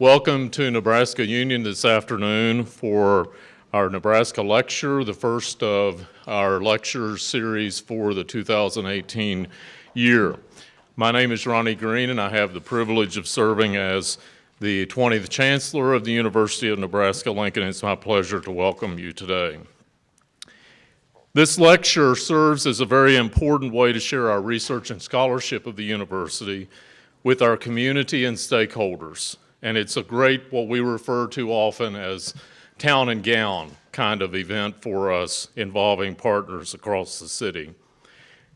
Welcome to Nebraska Union this afternoon for our Nebraska lecture, the first of our lecture series for the 2018 year. My name is Ronnie Green and I have the privilege of serving as the 20th Chancellor of the University of Nebraska-Lincoln. It's my pleasure to welcome you today. This lecture serves as a very important way to share our research and scholarship of the university with our community and stakeholders and it's a great, what we refer to often as town and gown kind of event for us involving partners across the city.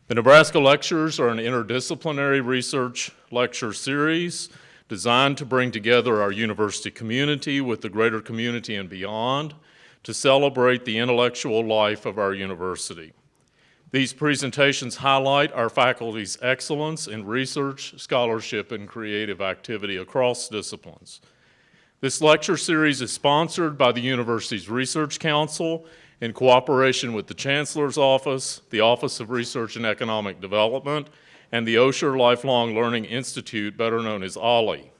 The Nebraska Lectures are an interdisciplinary research lecture series designed to bring together our university community with the greater community and beyond to celebrate the intellectual life of our university. These presentations highlight our faculty's excellence in research, scholarship, and creative activity across disciplines. This lecture series is sponsored by the university's Research Council in cooperation with the Chancellor's Office, the Office of Research and Economic Development, and the Osher Lifelong Learning Institute, better known as OLLI.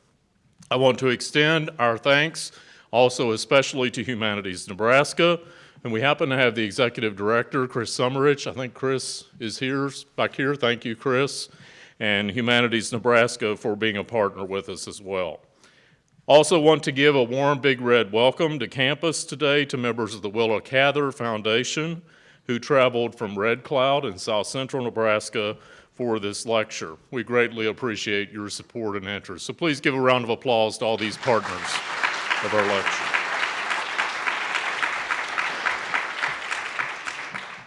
I want to extend our thanks also especially to Humanities Nebraska, and we happen to have the executive director, Chris Sommerich. I think Chris is here, back here. Thank you, Chris. And Humanities Nebraska for being a partner with us as well. Also want to give a warm big red welcome to campus today to members of the Willa Cather Foundation who traveled from Red Cloud in south central Nebraska for this lecture. We greatly appreciate your support and interest. So please give a round of applause to all these partners of our lecture.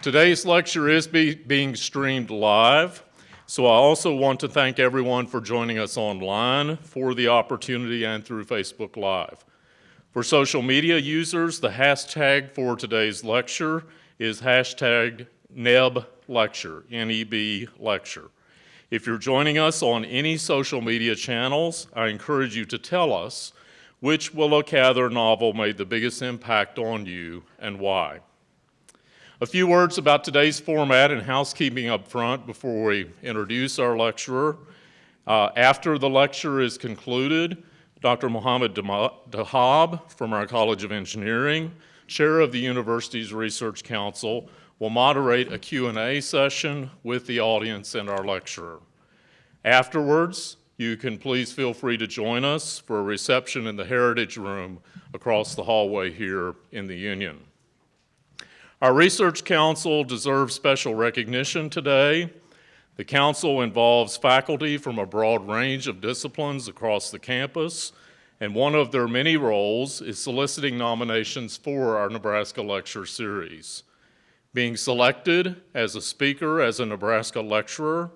Today's lecture is be, being streamed live, so I also want to thank everyone for joining us online for the opportunity and through Facebook Live. For social media users, the hashtag for today's lecture is hashtag NEB lecture, N-E-B lecture. If you're joining us on any social media channels, I encourage you to tell us which Willa Cather novel made the biggest impact on you and why. A few words about today's format and housekeeping up front before we introduce our lecturer. Uh, after the lecture is concluded, Dr. Mohammed Dahab from our College of Engineering, chair of the university's Research Council, will moderate a Q&A session with the audience and our lecturer. Afterwards, you can please feel free to join us for a reception in the Heritage Room across the hallway here in the Union. Our Research Council deserves special recognition today. The Council involves faculty from a broad range of disciplines across the campus, and one of their many roles is soliciting nominations for our Nebraska Lecture Series. Being selected as a speaker as a Nebraska lecturer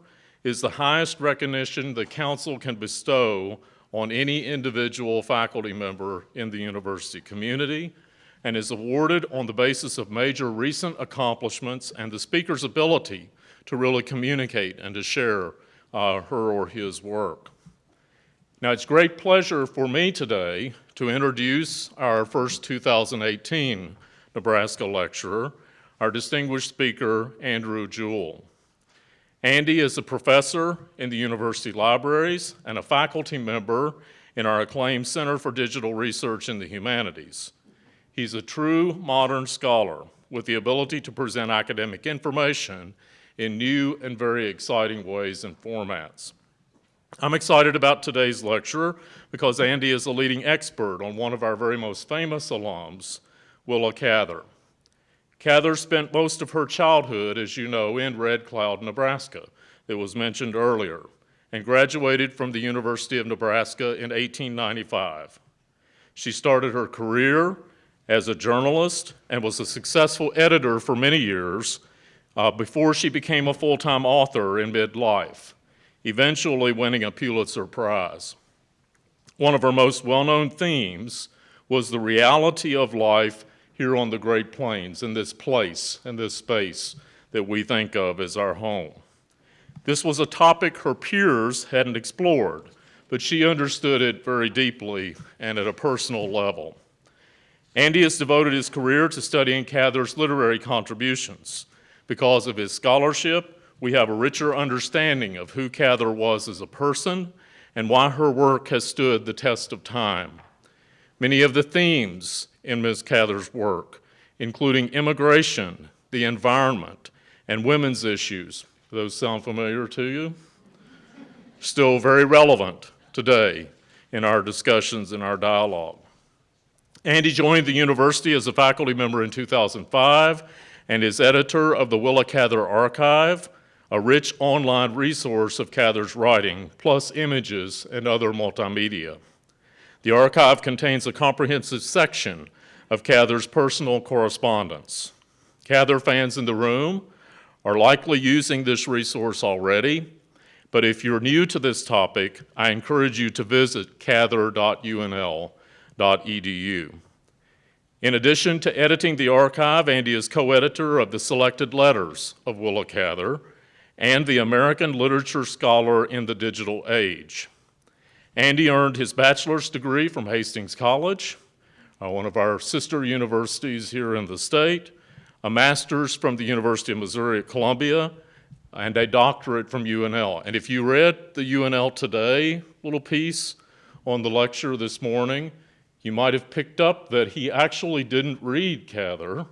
is the highest recognition the Council can bestow on any individual faculty member in the university community, and is awarded on the basis of major recent accomplishments and the speaker's ability to really communicate and to share uh, her or his work. Now, it's great pleasure for me today to introduce our first 2018 Nebraska lecturer, our distinguished speaker, Andrew Jewell. Andy is a professor in the university libraries and a faculty member in our acclaimed Center for Digital Research in the Humanities. He's a true modern scholar with the ability to present academic information in new and very exciting ways and formats. I'm excited about today's lecture because Andy is a leading expert on one of our very most famous alums, Willa Cather. Cather spent most of her childhood, as you know, in Red Cloud, Nebraska, that was mentioned earlier, and graduated from the University of Nebraska in 1895. She started her career as a journalist and was a successful editor for many years uh, before she became a full-time author in midlife, eventually winning a Pulitzer Prize. One of her most well-known themes was the reality of life here on the Great Plains, in this place, in this space that we think of as our home. This was a topic her peers hadn't explored, but she understood it very deeply and at a personal level. Andy has devoted his career to studying Cather's literary contributions. Because of his scholarship, we have a richer understanding of who Cather was as a person and why her work has stood the test of time. many of the themes in Ms. Cather's work, including immigration, the environment, and women's issues. Those sound familiar to you? Still very relevant today in our discussions and our dialogue. Andy joined the university as a faculty member in 2005 and is editor of the Willa Cather Archive, a rich online resource of Cather's writing, plus images and other multimedia. The archive contains a comprehensive section of Cather's personal correspondence. Cather fans in the room are likely using this resource already, but if you're new to this topic, I encourage you to visit cather.unl.edu. In addition to editing the archive, Andy is co-editor of the Selected Letters of Willa Cather and the American Literature Scholar in the Digital Age. Andy earned his bachelor's degree from Hastings College, uh, one of our sister universities here in the state, a master's from the University of Missouri at Columbia, and a doctorate from UNL. And if you read the UNL Today little piece on the lecture this morning, you might have picked up that he actually didn't read Cather,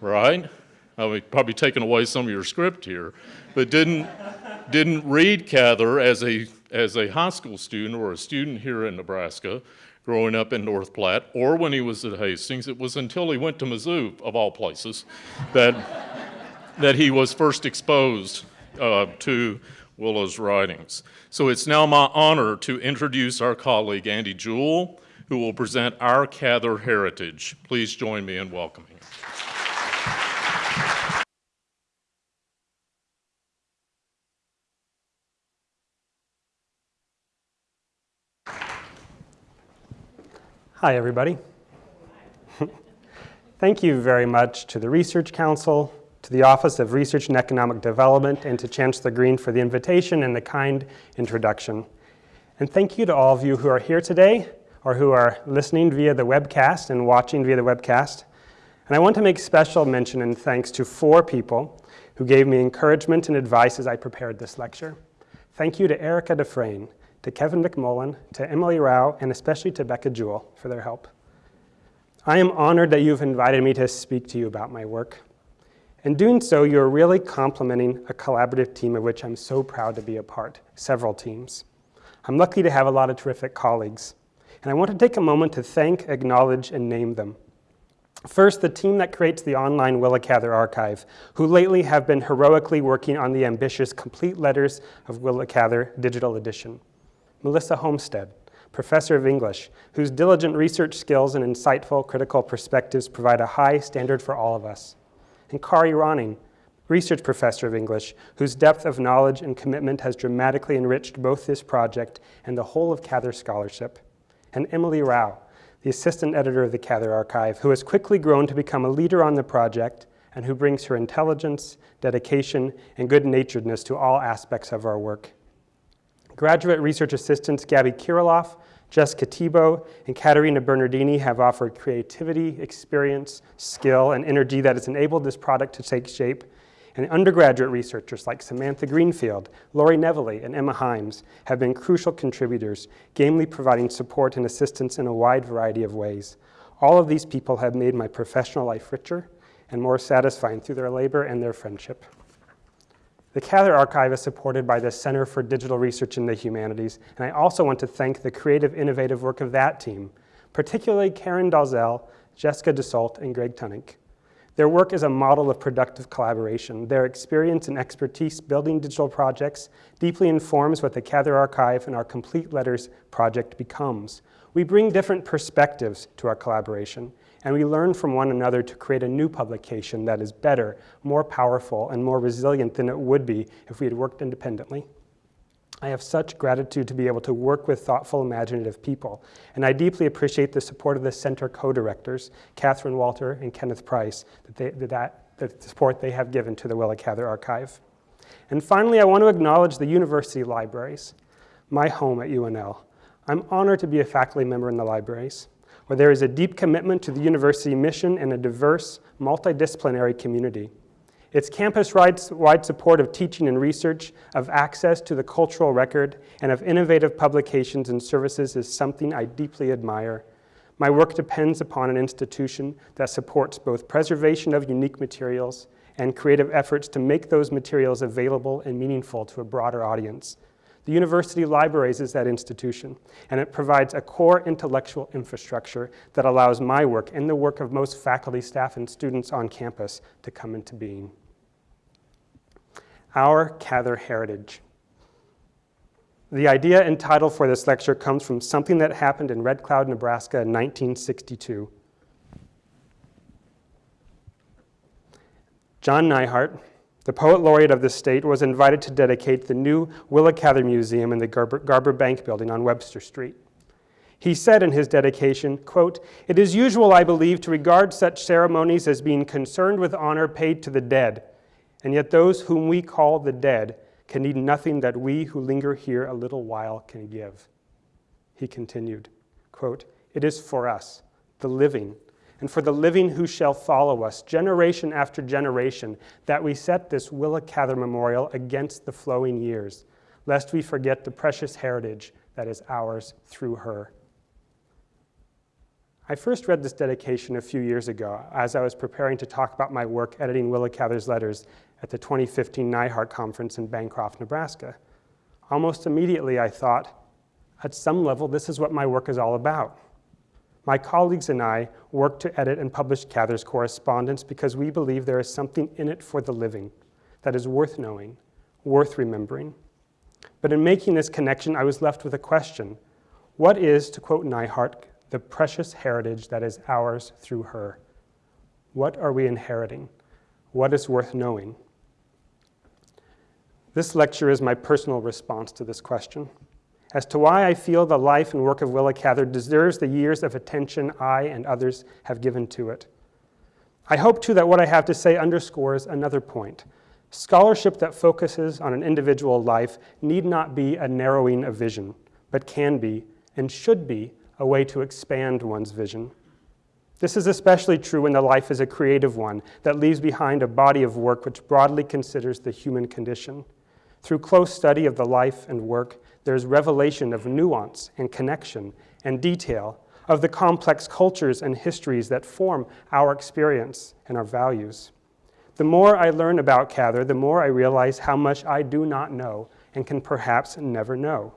right? I mean, probably taken away some of your script here, but didn't, didn't read Cather as a, as a high school student or a student here in Nebraska growing up in North Platte, or when he was at Hastings. It was until he went to Mizzou, of all places, that, that he was first exposed uh, to Willa's writings. So it's now my honor to introduce our colleague, Andy Jewell, who will present our Cather heritage. Please join me in welcoming. Hi, everybody. Thank you very much to the Research Council, to the Office of Research and Economic Development, and to Chancellor Green for the invitation and the kind introduction. And thank you to all of you who are here today or who are listening via the webcast and watching via the webcast. And I want to make special mention and thanks to four people who gave me encouragement and advice as I prepared this lecture. Thank you to Erica Dufresne, to Kevin McMullen, to Emily Rau, and especially to Becca Jewell for their help. I am honored that you've invited me to speak to you about my work. In doing so, you're really complementing a collaborative team of which I'm so proud to be a part, several teams. I'm lucky to have a lot of terrific colleagues. And I want to take a moment to thank, acknowledge, and name them. First, the team that creates the online Willa Cather archive, who lately have been heroically working on the ambitious Complete Letters of Willa Cather digital edition. Melissa Homestead, professor of English, whose diligent research skills and insightful critical perspectives provide a high standard for all of us. And Kari Ronning, research professor of English, whose depth of knowledge and commitment has dramatically enriched both this project and the whole of Cather scholarship and Emily Rau, the assistant editor of the Cather Archive, who has quickly grown to become a leader on the project and who brings her intelligence, dedication, and good-naturedness to all aspects of our work. Graduate research assistants Gabby Kirilov, Jessica Thibault, and Katerina Bernardini have offered creativity, experience, skill, and energy that has enabled this product to take shape and undergraduate researchers like Samantha Greenfield, Lori Neville, and Emma Himes have been crucial contributors, gamely providing support and assistance in a wide variety of ways. All of these people have made my professional life richer and more satisfying through their labor and their friendship. The Cather Archive is supported by the Center for Digital Research in the Humanities, and I also want to thank the creative, innovative work of that team, particularly Karin Dalziel, Jessica Dussault, and Greg Tunink. Their work is a model of productive collaboration. Their experience and expertise building digital projects deeply informs what the Cather Archive and our Complete Letters project becomes. We bring different perspectives to our collaboration, and we learn from one another to create a new publication that is better, more powerful, and more resilient than it would be if we had worked independently. I have such gratitude to be able to work with thoughtful, imaginative people, and I deeply appreciate the support of the center co-directors, Katherine Walter and Kenneth Price, that, they, that, the support they have given to the Willa Cather Archive. And finally, I want to acknowledge the university libraries, my home at UNL. I'm honored to be a faculty member in the libraries, where there is a deep commitment to the university mission and a diverse, multidisciplinary community. Its campus-wide support of teaching and research, of access to the cultural record, and of innovative publications and services is something I deeply admire. My work depends upon an institution that supports both preservation of unique materials and creative efforts to make those materials available and meaningful to a broader audience. The University Libraries is that institution, and it provides a core intellectual infrastructure that allows my work and the work of most faculty, staff, and students on campus to come into being. Our Cather Heritage. The idea and title for this lecture comes from something that happened in Red Cloud, Nebraska in 1962. John Neihardt, the poet laureate of the state, was invited to dedicate the new Willa Cather Museum in the Garber, Garber Bank building on Webster Street. He said in his dedication, quote, It is usual, I believe, to regard such ceremonies as being concerned with honor paid to the dead, and yet those whom we call the dead can need nothing that we who linger here a little while can give. He continued, quote, It is for us, the living, and for the living who shall follow us, generation after generation, that we set this Willa Cather Memorial against the flowing years, lest we forget the precious heritage that is ours through her. I first read this dedication a few years ago as I was preparing to talk about my work editing Willa Cather's letters at the 2015 Neihardt Conference in Bancroft, Nebraska. Almost immediately, I thought, at some level, this is what my work is all about. My colleagues and I work to edit and publish Cather's correspondence because we believe there is something in it for the living that is worth knowing, worth remembering. But in making this connection, I was left with a question. What is, to quote Neihardt, the precious heritage that is ours through her? What are we inheriting? What is worth knowing? This lecture is my personal response to this question. As to why I feel the life and work of Willa Cather deserves the years of attention I and others have given to it. I hope, too, that what I have to say underscores another point. Scholarship that focuses on an individual life need not be a narrowing of vision, but can be, and should be, a way to expand one's vision. This is especially true when the life is a creative one that leaves behind a body of work which broadly considers the human condition. Through close study of the life and work, there's revelation of nuance and connection and detail of the complex cultures and histories that form our experience and our values. The more I learn about Cather, the more I realize how much I do not know and can perhaps never know.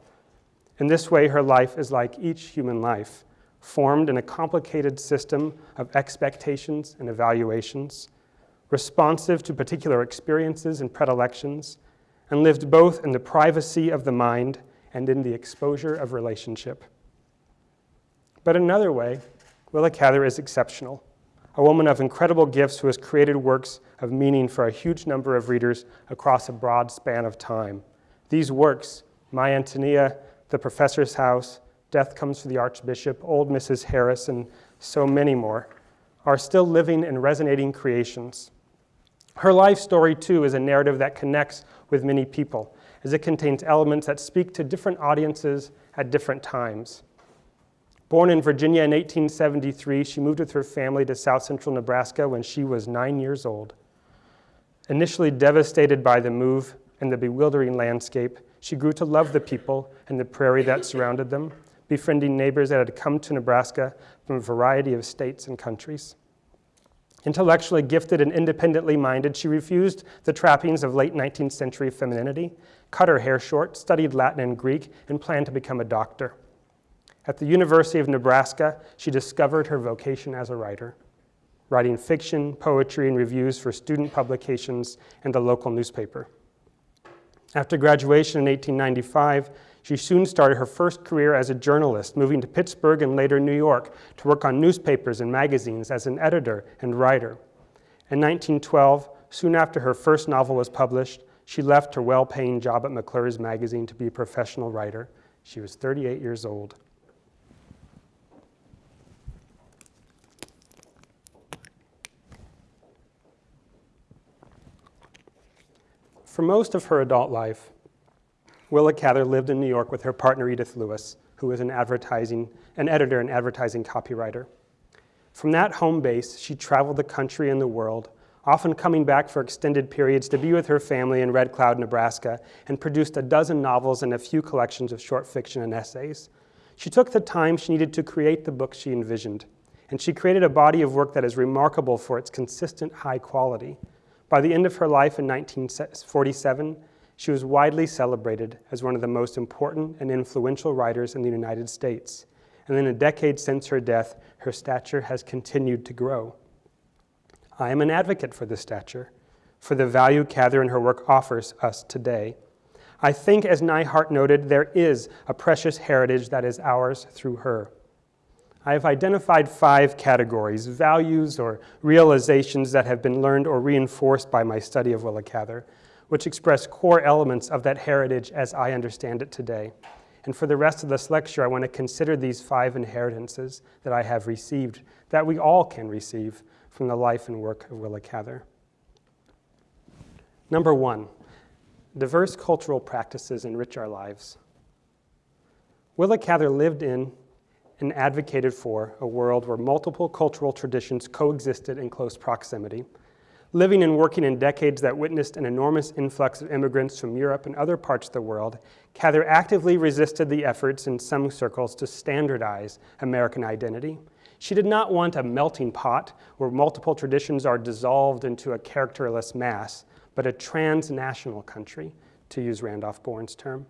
In this way, her life is like each human life, formed in a complicated system of expectations and evaluations, responsive to particular experiences and predilections, and lived both in the privacy of the mind and in the exposure of relationship. But another way, Willa Cather is exceptional, a woman of incredible gifts who has created works of meaning for a huge number of readers across a broad span of time. These works, My Antonia, The Professor's House, Death Comes for the Archbishop, Old Mrs. Harris, and so many more, are still living and resonating creations. Her life story, too, is a narrative that connects with many people, as it contains elements that speak to different audiences at different times. Born in Virginia in 1873, she moved with her family to south central Nebraska when she was nine years old. Initially devastated by the move and the bewildering landscape, she grew to love the people and the prairie that surrounded them, befriending neighbors that had come to Nebraska from a variety of states and countries. Intellectually gifted and independently minded, she refused the trappings of late 19th century femininity, cut her hair short, studied Latin and Greek, and planned to become a doctor. At the University of Nebraska, she discovered her vocation as a writer, writing fiction, poetry, and reviews for student publications and the local newspaper. After graduation in 1895, she soon started her first career as a journalist, moving to Pittsburgh and later New York to work on newspapers and magazines as an editor and writer. In 1912, soon after her first novel was published, she left her well paying job at McClure's magazine to be a professional writer. She was 38 years old. For most of her adult life, Willa Cather lived in New York with her partner Edith Lewis, who was an advertising, an editor and advertising copywriter. From that home base, she traveled the country and the world, often coming back for extended periods to be with her family in Red Cloud, Nebraska, and produced a dozen novels and a few collections of short fiction and essays. She took the time she needed to create the book she envisioned, and she created a body of work that is remarkable for its consistent high quality. By the end of her life in 1947, she was widely celebrated as one of the most important and influential writers in the United States. And in a decade since her death, her stature has continued to grow. I am an advocate for this stature, for the value Cather and her work offers us today. I think, as Neihardt noted, there is a precious heritage that is ours through her. I have identified five categories, values or realizations that have been learned or reinforced by my study of Willa Cather, which express core elements of that heritage as I understand it today. And for the rest of this lecture, I want to consider these five inheritances that I have received, that we all can receive from the life and work of Willa Cather. Number one, diverse cultural practices enrich our lives. Willa Cather lived in and advocated for a world where multiple cultural traditions coexisted in close proximity, living and working in decades that witnessed an enormous influx of immigrants from Europe and other parts of the world, Cather actively resisted the efforts in some circles to standardize American identity. She did not want a melting pot where multiple traditions are dissolved into a characterless mass, but a transnational country, to use Randolph Bourne's term.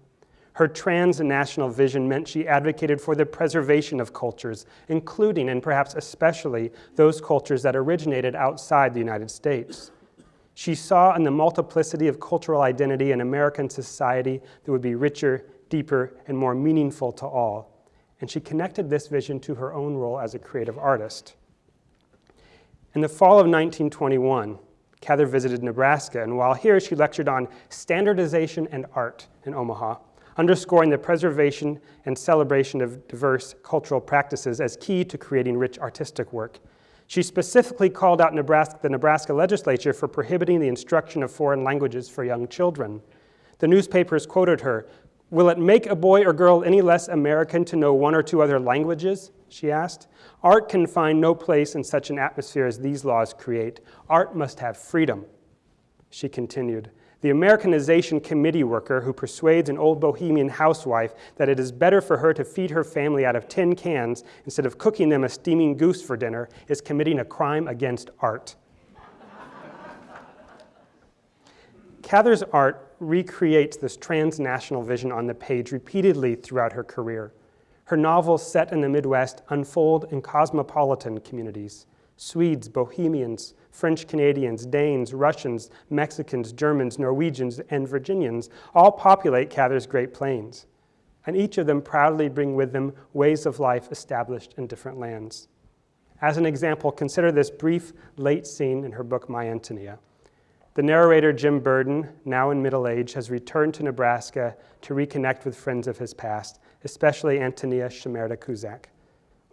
Her transnational vision meant she advocated for the preservation of cultures, including and perhaps especially those cultures that originated outside the United States. She saw in the multiplicity of cultural identity in American society that would be richer, deeper, and more meaningful to all. And she connected this vision to her own role as a creative artist. In the fall of 1921, Cather visited Nebraska, and while here, she lectured on standardization and art in Omaha underscoring the preservation and celebration of diverse cultural practices as key to creating rich artistic work. She specifically called out Nebraska, the Nebraska legislature for prohibiting the instruction of foreign languages for young children. The newspapers quoted her, Will it make a boy or girl any less American to know one or two other languages? She asked. Art can find no place in such an atmosphere as these laws create. Art must have freedom. She continued, the Americanization committee worker who persuades an old bohemian housewife that it is better for her to feed her family out of tin cans instead of cooking them a steaming goose for dinner is committing a crime against art. Cather's art recreates this transnational vision on the page repeatedly throughout her career. Her novels set in the Midwest unfold in cosmopolitan communities. Swedes, Bohemians, French Canadians, Danes, Russians, Mexicans, Germans, Norwegians, and Virginians all populate Cather's Great Plains, and each of them proudly bring with them ways of life established in different lands. As an example, consider this brief late scene in her book, My Antonia. The narrator, Jim Burden, now in middle age, has returned to Nebraska to reconnect with friends of his past, especially Antonia Shimerda Cuzak.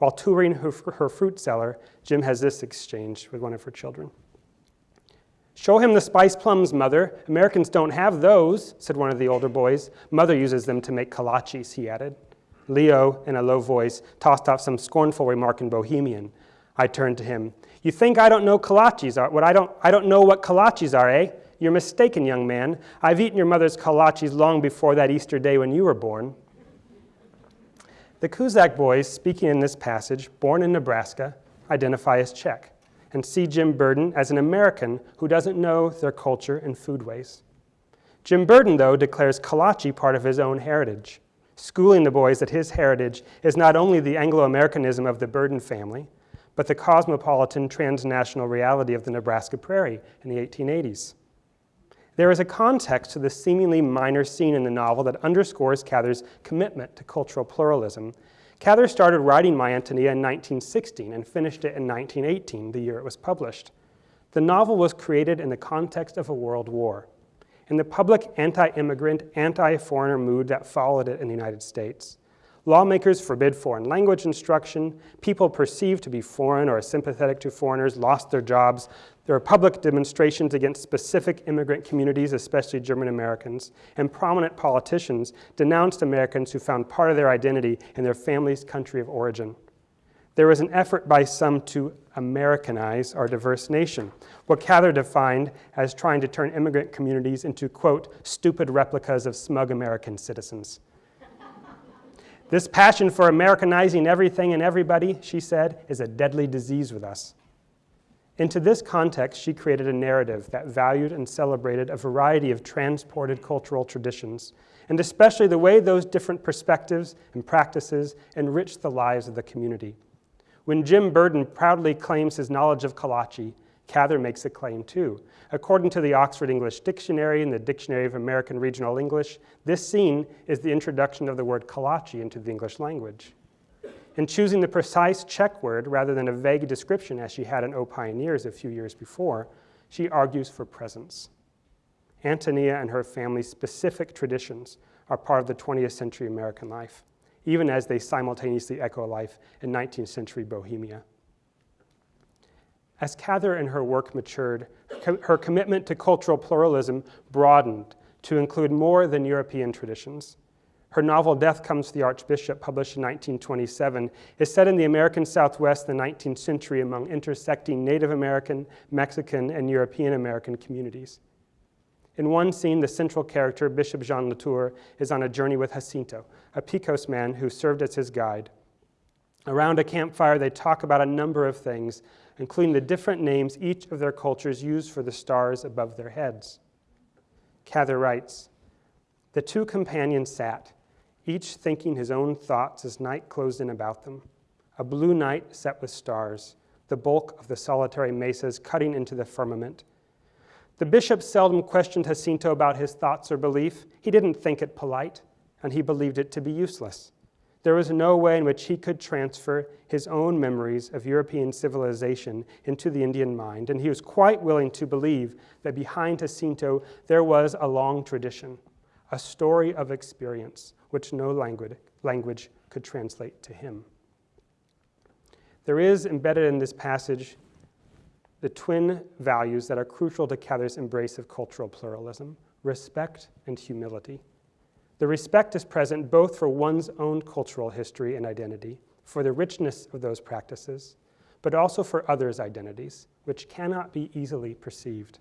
While touring her, her fruit cellar, Jim has this exchange with one of her children. Show him the spice plums, Mother. Americans don't have those, said one of the older boys. Mother uses them to make kolaches, he added. Leo, in a low voice, tossed off some scornful remark in Bohemian. I turned to him. You think I don't know kolaches are? What I don't, I don't know what kolaches are, eh? You're mistaken, young man. I've eaten your mother's kolaches long before that Easter day when you were born. The Cuzak boys, speaking in this passage, born in Nebraska, identify as Czech and see Jim Burden as an American who doesn't know their culture and food ways. Jim Burden, though, declares kolache part of his own heritage, schooling the boys that his heritage is not only the Anglo-Americanism of the Burden family, but the cosmopolitan transnational reality of the Nebraska prairie in the 1880s. There is a context to this seemingly minor scene in the novel that underscores Cather's commitment to cultural pluralism. Cather started writing My Antonia in 1916 and finished it in 1918, the year it was published. The novel was created in the context of a world war, in the public anti-immigrant, anti-foreigner mood that followed it in the United States. Lawmakers forbid foreign language instruction. People perceived to be foreign or sympathetic to foreigners lost their jobs. There were public demonstrations against specific immigrant communities, especially German Americans, and prominent politicians denounced Americans who found part of their identity in their family's country of origin. There was an effort by some to Americanize our diverse nation, what Cather defined as trying to turn immigrant communities into, quote, stupid replicas of smug American citizens. This passion for Americanizing everything and everybody, she said, is a deadly disease with us. Into this context, she created a narrative that valued and celebrated a variety of transported cultural traditions, and especially the way those different perspectives and practices enriched the lives of the community. When Jim Burden proudly claims his knowledge of Kolache, Cather makes a claim too. According to the Oxford English Dictionary and the Dictionary of American Regional English, this scene is the introduction of the word Kolache into the English language. In choosing the precise Czech word rather than a vague description as she had in O Pioneers a few years before, she argues for presence. Antonia and her family's specific traditions are part of the 20th century American life, even as they simultaneously echo life in 19th century Bohemia. As Cather and her work matured, her commitment to cultural pluralism broadened to include more than European traditions. Her novel Death Comes to the Archbishop, published in 1927, is set in the American Southwest in the 19th century among intersecting Native American, Mexican, and European American communities. In one scene, the central character, Bishop Jean Latour, is on a journey with Jacinto, a Pecos man who served as his guide. Around a campfire, they talk about a number of things, including the different names each of their cultures used for the stars above their heads. Cather writes, The two companions sat, each thinking his own thoughts as night closed in about them. A blue night set with stars, the bulk of the solitary mesas cutting into the firmament. The bishop seldom questioned Jacinto about his thoughts or belief. He didn't think it polite, and he believed it to be useless. There was no way in which he could transfer his own memories of European civilization into the Indian mind, and he was quite willing to believe that behind Jacinto there was a long tradition, a story of experience, which no language, language could translate to him. There is embedded in this passage the twin values that are crucial to Cather's embrace of cultural pluralism respect and humility. The respect is present both for one's own cultural history and identity, for the richness of those practices, but also for others' identities, which cannot be easily perceived.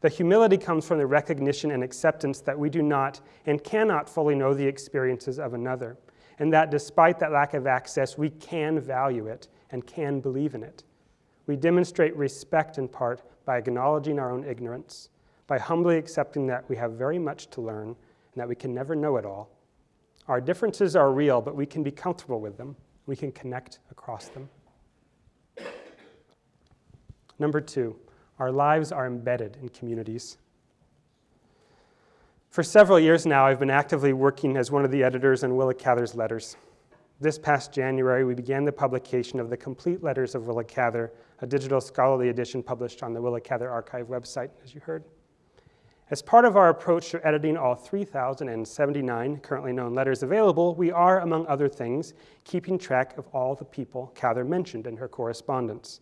The humility comes from the recognition and acceptance that we do not and cannot fully know the experiences of another, and that despite that lack of access, we can value it and can believe in it. We demonstrate respect in part by acknowledging our own ignorance, by humbly accepting that we have very much to learn and that we can never know it all. Our differences are real, but we can be comfortable with them. We can connect across them. Number two, our lives are embedded in communities. For several years now, I've been actively working as one of the editors on Willa Cather's letters. This past January, we began the publication of the complete letters of Willa Cather, a digital scholarly edition published on the Willa Cather Archive website, as you heard. As part of our approach to editing all 3,079 currently known letters available, we are, among other things, keeping track of all the people Cather mentioned in her correspondence.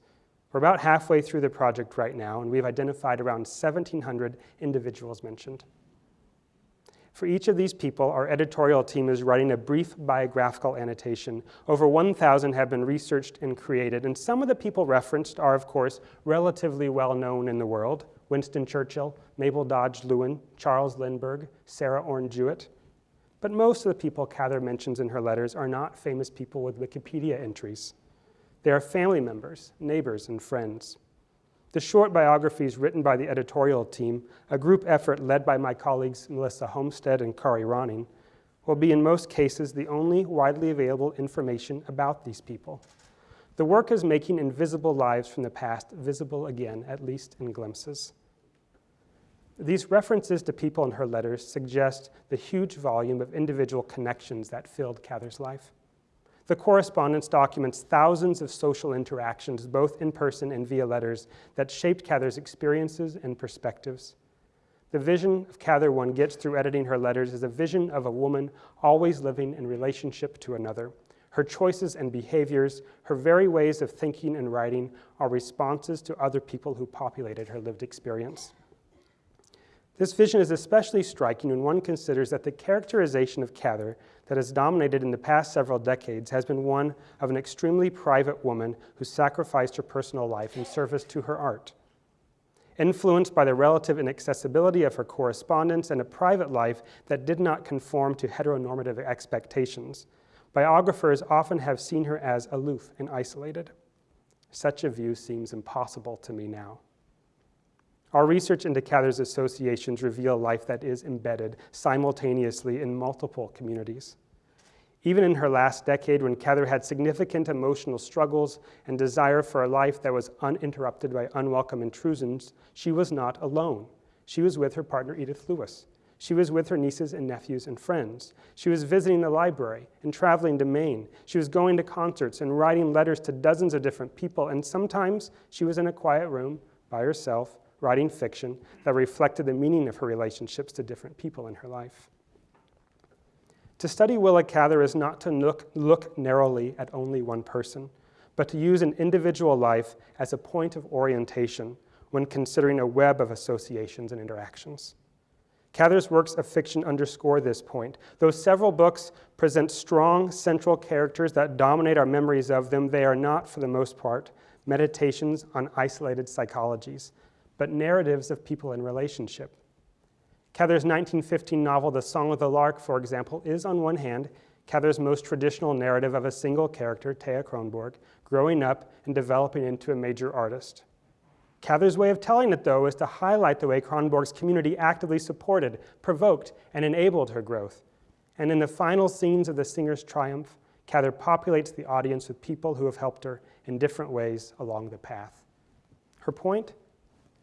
We're about halfway through the project right now, and we've identified around 1,700 individuals mentioned. For each of these people, our editorial team is writing a brief biographical annotation. Over 1,000 have been researched and created, and some of the people referenced are, of course, relatively well known in the world. Winston Churchill, Mabel Dodge Luhan, Charles Lindbergh, Sarah Orne Jewett. But most of the people Cather mentions in her letters are not famous people with Wikipedia entries. They are family members, neighbors, and friends. The short biographies written by the editorial team, a group effort led by my colleagues Melissa Homestead and Kari Ronning, will be in most cases the only widely available information about these people. The work is making invisible lives from the past visible again, at least in glimpses. These references to people in her letters suggest the huge volume of individual connections that filled Cather's life. The correspondence documents thousands of social interactions, both in person and via letters, that shaped Cather's experiences and perspectives. The vision of Cather one gets through editing her letters is a vision of a woman always living in relationship to another, her choices and behaviors, her very ways of thinking and writing are responses to other people who populated her lived experience. This vision is especially striking when one considers that the characterization of Cather that has dominated in the past several decades has been one of an extremely private woman who sacrificed her personal life in service to her art. Influenced by the relative inaccessibility of her correspondence and a private life that did not conform to heteronormative expectations, biographers often have seen her as aloof and isolated. Such a view seems impossible to me now. Our research into Cather's associations reveal a life that is embedded simultaneously in multiple communities. Even in her last decade, when Cather had significant emotional struggles and desire for a life that was uninterrupted by unwelcome intrusions, she was not alone. She was with her partner Edith Lewis. She was with her nieces and nephews and friends. She was visiting the library and traveling to Maine. She was going to concerts and writing letters to dozens of different people. And sometimes she was in a quiet room by herself, writing fiction that reflected the meaning of her relationships to different people in her life. To study Willa Cather is not to look, look narrowly at only one person, but to use an individual life as a point of orientation when considering a web of associations and interactions. Cather's works of fiction underscore this point. Though several books present strong central characters that dominate our memories of them, they are not, for the most part, meditations on isolated psychologies, but narratives of people in relationship. Cather's 1915 novel, The Song of the Lark, for example, is on one hand Cather's most traditional narrative of a single character, Thea Kronborg, growing up and developing into a major artist. Cather's way of telling it, though, is to highlight the way Kronborg's community actively supported, provoked, and enabled her growth. And in the final scenes of the singer's triumph, Cather populates the audience with people who have helped her in different ways along the path. Her point?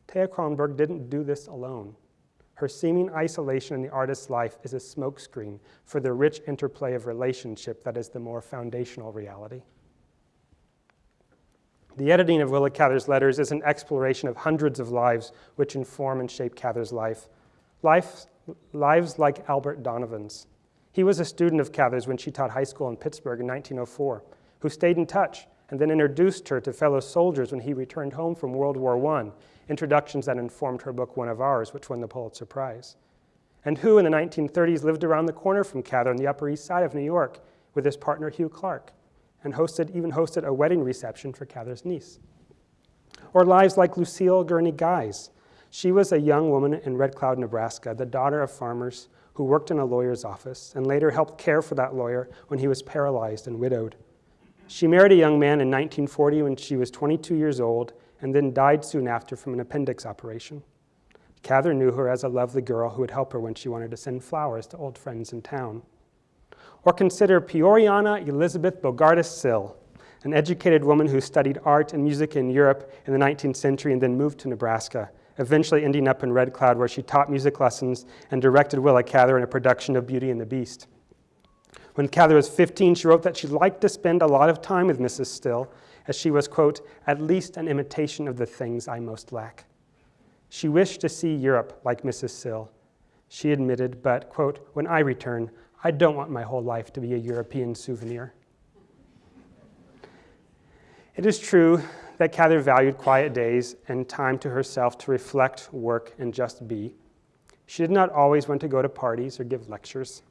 Thea Kronborg didn't do this alone. Her seeming isolation in the artist's life is a smokescreen for the rich interplay of relationship that is the more foundational reality. The editing of Willa Cather's letters is an exploration of hundreds of lives which inform and shape Cather's life. life lives like Albert Donovan's. He was a student of Cather's when she taught high school in Pittsburgh in 1904, who stayed in touch and then introduced her to fellow soldiers when he returned home from World War I, introductions that informed her book One of Ours, which won the Pulitzer Prize. And who in the 1930s lived around the corner from Cather on the Upper East Side of New York with his partner Hugh Clark and hosted, even hosted a wedding reception for Cather's niece. Or lives like Lucille Gurney Guise. She was a young woman in Red Cloud, Nebraska, the daughter of farmers who worked in a lawyer's office and later helped care for that lawyer when he was paralyzed and widowed. She married a young man in 1940 when she was 22 years old and then died soon after from an appendix operation. Cather knew her as a lovely girl who would help her when she wanted to send flowers to old friends in town. Or consider Peoriana Elizabeth Bogardus Sill, an educated woman who studied art and music in Europe in the 19th century and then moved to Nebraska, eventually ending up in Red Cloud where she taught music lessons and directed Willa Cather in a production of Beauty and the Beast. When Cather was 15, she wrote that she liked to spend a lot of time with Mrs. Still, as she was, quote, at least an imitation of the things I most lack. She wished to see Europe like Mrs. Sill. She admitted, but, quote, when I return, I don't want my whole life to be a European souvenir. It is true that Cather valued quiet days and time to herself to reflect, work, and just be. She did not always want to go to parties or give lectures.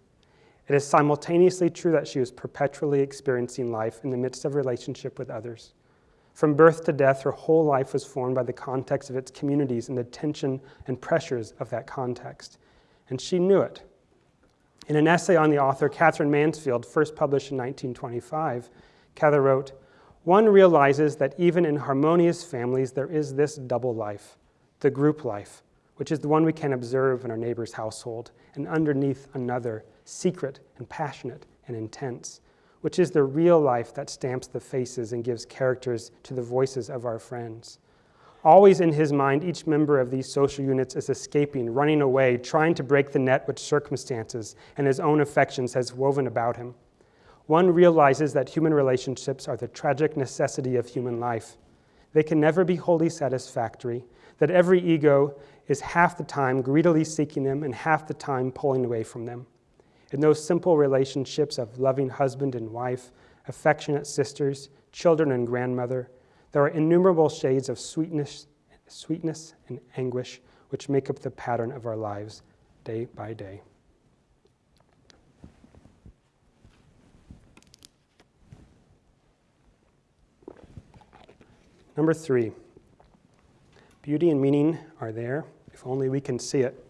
It is simultaneously true that she was perpetually experiencing life in the midst of relationship with others. From birth to death, her whole life was formed by the context of its communities and the tension and pressures of that context. And she knew it. In an essay on the author Katherine Mansfield, first published in 1925, Cather wrote, One realizes that even in harmonious families, there is this double life, the group life, which is the one we can observe in our neighbor's household, and underneath another, secret and passionate and intense, which is the real life that stamps the faces and gives characters to the voices of our friends. Always in his mind, each member of these social units is escaping, running away, trying to break the net which circumstances and his own affections has woven about him. One realizes that human relationships are the tragic necessity of human life. They can never be wholly satisfactory, that every ego is half the time greedily seeking them and half the time pulling away from them. In those simple relationships of loving husband and wife, affectionate sisters, children and grandmother, there are innumerable shades of sweetness, sweetness and anguish which make up the pattern of our lives day by day. Number three, beauty and meaning are there if only we can see it.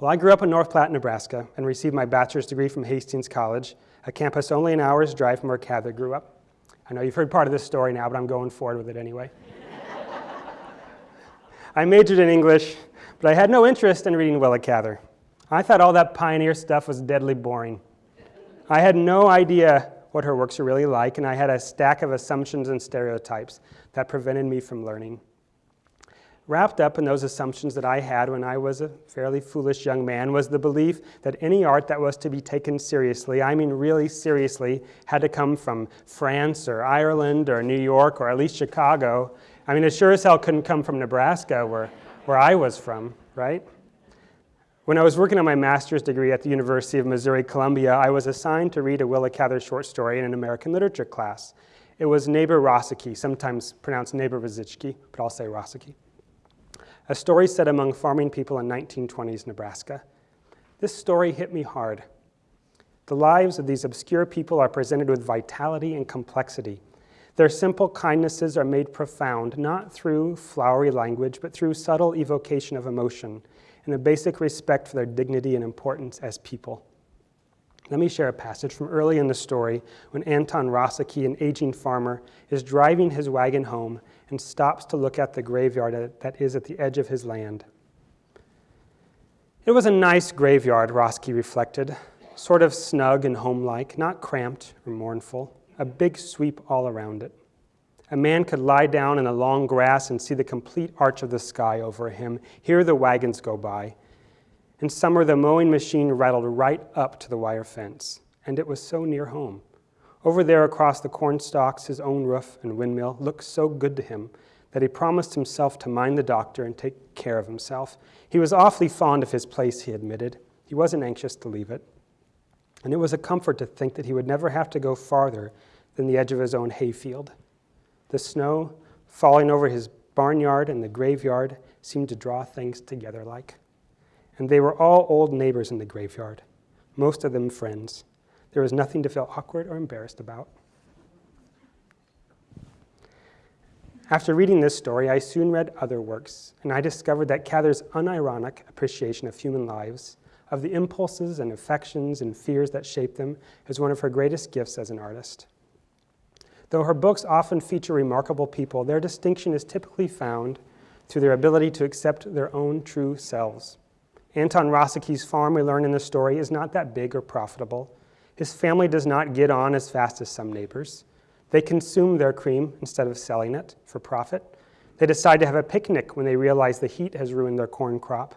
Well, I grew up in North Platte, Nebraska, and received my bachelor's degree from Hastings College, a campus only an hour's drive from where Cather grew up. I know you've heard part of this story now, but I'm going forward with it anyway. I majored in English, but I had no interest in reading Willa Cather. I thought all that pioneer stuff was deadly boring. I had no idea what her works were really like, and I had a stack of assumptions and stereotypes that prevented me from learning. Wrapped up in those assumptions that I had when I was a fairly foolish young man was the belief that any art that was to be taken seriously, I mean really seriously, had to come from France or Ireland or New York or at least Chicago. I mean, it sure as hell couldn't come from Nebraska, where, where I was from, right? When I was working on my master's degree at the University of Missouri Columbia, I was assigned to read a Willa Cather short story in an American literature class. It was Neighbor Rosicky, sometimes pronounced Neighbor Vizitchki, but I'll say Rosicky a story set among farming people in 1920s Nebraska. This story hit me hard. The lives of these obscure people are presented with vitality and complexity. Their simple kindnesses are made profound, not through flowery language, but through subtle evocation of emotion and a basic respect for their dignity and importance as people. Let me share a passage from early in the story when Anton Rosicky, an aging farmer, is driving his wagon home and stops to look at the graveyard that is at the edge of his land. It was a nice graveyard, Rosicky reflected, sort of snug and homelike, not cramped or mournful, a big sweep all around it. A man could lie down in the long grass and see the complete arch of the sky over him, hear the wagons go by. In summer, the mowing machine rattled right up to the wire fence, and it was so near home. Over there across the corn stalks, his own roof and windmill looked so good to him that he promised himself to mind the doctor and take care of himself. He was awfully fond of his place, he admitted. He wasn't anxious to leave it. And it was a comfort to think that he would never have to go farther than the edge of his own hayfield. The snow falling over his barnyard and the graveyard seemed to draw things together like. And they were all old neighbors in the graveyard, most of them friends. There was nothing to feel awkward or embarrassed about. After reading this story, I soon read other works, and I discovered that Cather's unironic appreciation of human lives, of the impulses and affections and fears that shape them, is one of her greatest gifts as an artist. Though her books often feature remarkable people, their distinction is typically found through their ability to accept their own true selves. Anton Rosicky's farm, we learn in the story, is not that big or profitable, his family does not get on as fast as some neighbors. They consume their cream instead of selling it for profit. They decide to have a picnic when they realize the heat has ruined their corn crop.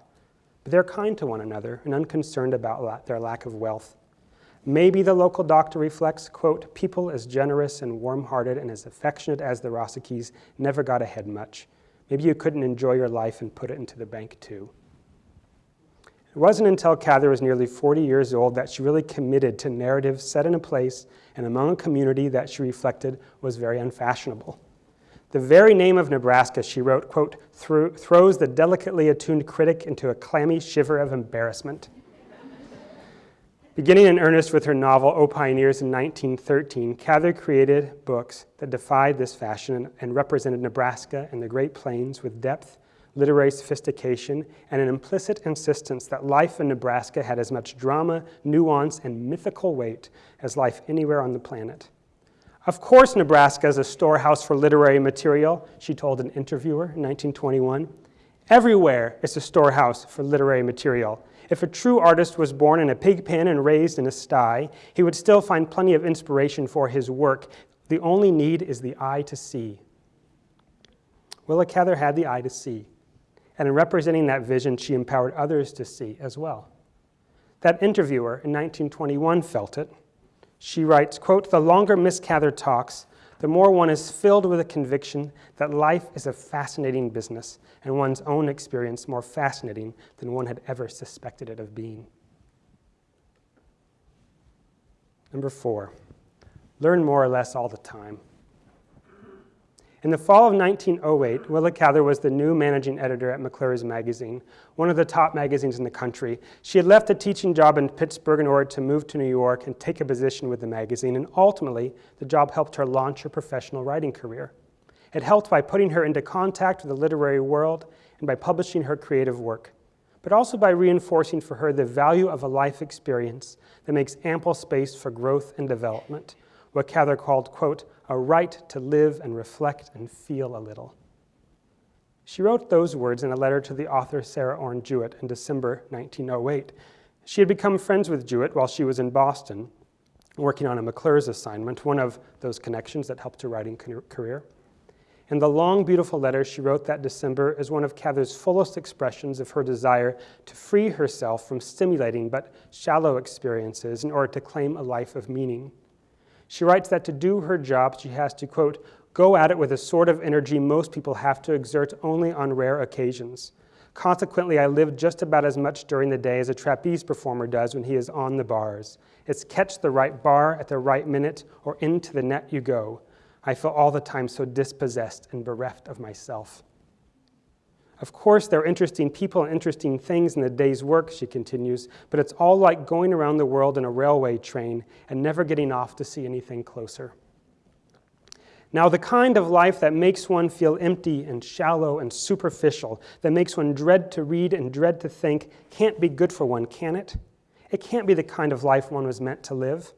But they're kind to one another and unconcerned about their lack of wealth. Maybe the local doctor reflects, quote, people as generous and warm-hearted and as affectionate as the Rosickys never got ahead much. Maybe you couldn't enjoy your life and put it into the bank too. It wasn't until Cather was nearly 40 years old that she really committed to narratives set in a place and among a community that she reflected was very unfashionable. The very name of Nebraska, she wrote, quote, throws the delicately attuned critic into a clammy shiver of embarrassment. Beginning in earnest with her novel, O Pioneers in 1913, Cather created books that defied this fashion and represented Nebraska and the Great Plains with depth literary sophistication, and an implicit insistence that life in Nebraska had as much drama, nuance, and mythical weight as life anywhere on the planet. Of course, Nebraska is a storehouse for literary material, she told an interviewer in 1921. Everywhere is a storehouse for literary material. If a true artist was born in a pig pen and raised in a sty, he would still find plenty of inspiration for his work. The only need is the eye to see. Willa Cather had the eye to see. And in representing that vision, she empowered others to see as well. That interviewer in 1921 felt it. She writes, quote, the longer Miss Cather talks, the more one is filled with a conviction that life is a fascinating business and one's own experience more fascinating than one had ever suspected it of being. Number four, learn more or less all the time. In the fall of 1908, Willa Cather was the new managing editor at McClure's Magazine, one of the top magazines in the country. She had left a teaching job in Pittsburgh in order to move to New York and take a position with the magazine, and ultimately, the job helped her launch her professional writing career. It helped by putting her into contact with the literary world and by publishing her creative work. but also by reinforcing for her the value of a life experience that makes ample space for growth and development, what Cather called, quote, a right to live and reflect and feel a little. She wrote those words in a letter to the author Sarah Orne Jewett in December 1908. She had become friends with Jewett while she was in Boston, working on a McClure's assignment, one of those connections that helped her writing career. And the long, beautiful letter she wrote that December is one of Cather's fullest expressions of her desire to free herself from stimulating but shallow experiences in order to claim a life of meaning. She writes that to do her job, she has to, quote, go at it with a sort of energy most people have to exert only on rare occasions. Consequently, I live just about as much during the day as a trapeze performer does when he is on the bars. It's catch the right bar at the right minute, or into the net you go. I feel all the time so dispossessed and bereft of myself. Of course, there are interesting people and interesting things in the day's work, she continues, but it's all like going around the world in a railway train and never getting off to see anything closer. Now, the kind of life that makes one feel empty and shallow and superficial, that makes one dread to read and dread to think, can't be good for one, can it? It can't be the kind of life one was meant to live.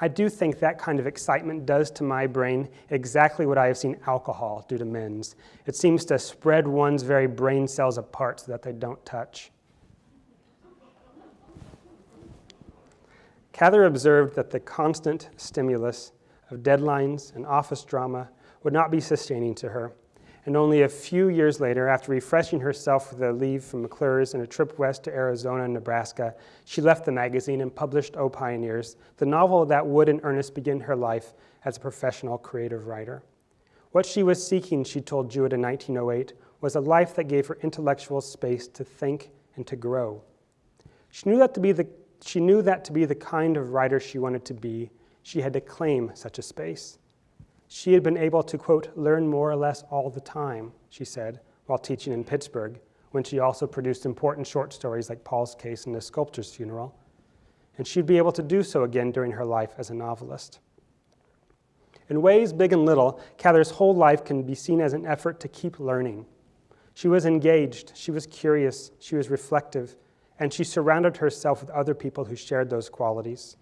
I do think that kind of excitement does to my brain exactly what I have seen alcohol do to men's. It seems to spread one's very brain cells apart so that they don't touch. Cather observed that the constant stimulus of deadlines and office drama would not be sustaining to her and only a few years later, after refreshing herself with a leave from McClure's and a trip west to Arizona and Nebraska, she left the magazine and published O Pioneers, the novel that would in earnest begin her life as a professional creative writer. What she was seeking, she told Jewett in 1908, was a life that gave her intellectual space to think and to grow. She knew that to be the, she knew that to be the kind of writer she wanted to be, she had to claim such a space. She had been able to, quote, learn more or less all the time, she said, while teaching in Pittsburgh, when she also produced important short stories like Paul's Case and The Sculptor's Funeral. And she'd be able to do so again during her life as a novelist. In ways big and little, Cather's whole life can be seen as an effort to keep learning. She was engaged, she was curious, she was reflective, and she surrounded herself with other people who shared those qualities.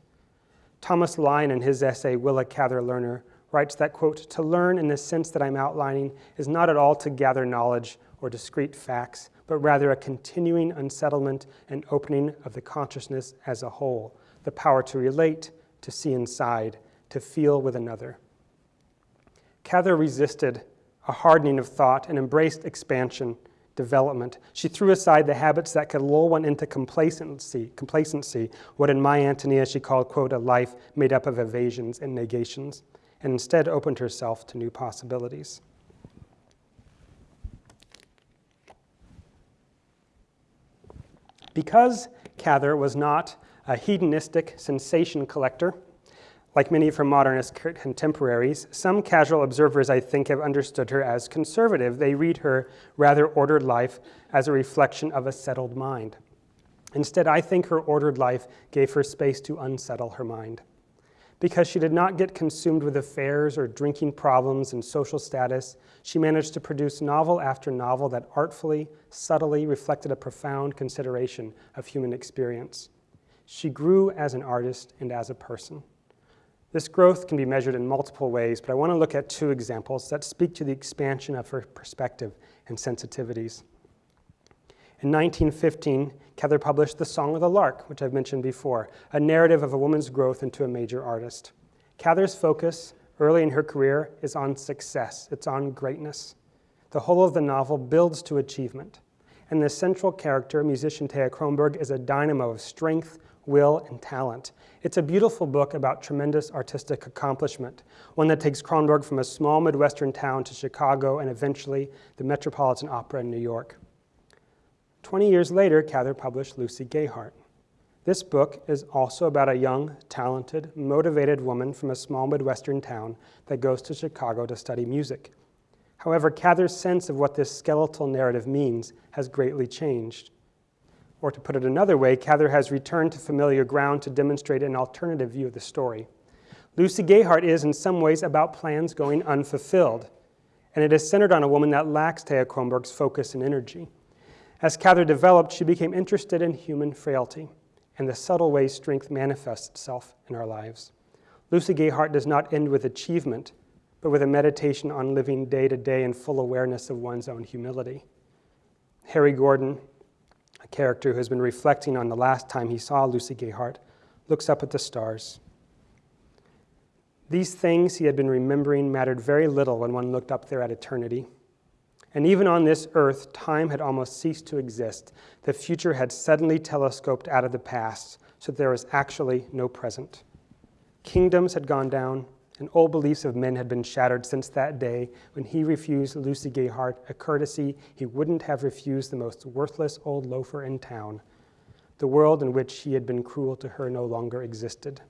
Thomas Lyon, in his essay, Willa Cather Learner, writes that, quote, to learn in the sense that I'm outlining is not at all to gather knowledge or discrete facts, but rather a continuing unsettlement and opening of the consciousness as a whole, the power to relate, to see inside, to feel with another. Cather resisted a hardening of thought and embraced expansion, development. She threw aside the habits that could lull one into complacency, complacency, what in my Antonia she called, quote, a life made up of evasions and negations and instead opened herself to new possibilities. Because Cather was not a hedonistic sensation collector, like many of her modernist contemporaries, some casual observers, I think, have understood her as conservative. They read her rather ordered life as a reflection of a settled mind. Instead, I think her ordered life gave her space to unsettle her mind because she did not get consumed with affairs or drinking problems and social status, she managed to produce novel after novel that artfully, subtly reflected a profound consideration of human experience. She grew as an artist and as a person. This growth can be measured in multiple ways, but I want to look at two examples that speak to the expansion of her perspective and sensitivities. In 1915, Cather published The Song of the Lark, which I've mentioned before, a narrative of a woman's growth into a major artist. Cather's focus early in her career is on success, it's on greatness. The whole of the novel builds to achievement. And the central character, musician Thea Kronborg, is a dynamo of strength, will, and talent. It's a beautiful book about tremendous artistic accomplishment, one that takes Kronborg from a small Midwestern town to Chicago and eventually the Metropolitan Opera in New York. 20 years later, Cather published Lucy Gayheart. This book is also about a young, talented, motivated woman from a small Midwestern town that goes to Chicago to study music. However, Cather's sense of what this skeletal narrative means has greatly changed. Or to put it another way, Cather has returned to familiar ground to demonstrate an alternative view of the story. Lucy Gayheart is, in some ways, about plans going unfulfilled, and it is centered on a woman that lacks Thea Kronborg's focus and energy. As Cather developed, she became interested in human frailty and the subtle ways strength manifests itself in our lives. Lucy Gayheart does not end with achievement, but with a meditation on living day to day in full awareness of one's own humility. Harry Gordon, a character who has been reflecting on the last time he saw Lucy Gayheart, looks up at the stars. These things he had been remembering mattered very little when one looked up there at eternity. And even on this earth, time had almost ceased to exist. The future had suddenly telescoped out of the past, so there was actually no present. Kingdoms had gone down, and old beliefs of men had been shattered since that day when he refused Lucy Gayheart a courtesy he wouldn't have refused the most worthless old loafer in town. The world in which he had been cruel to her no longer existed.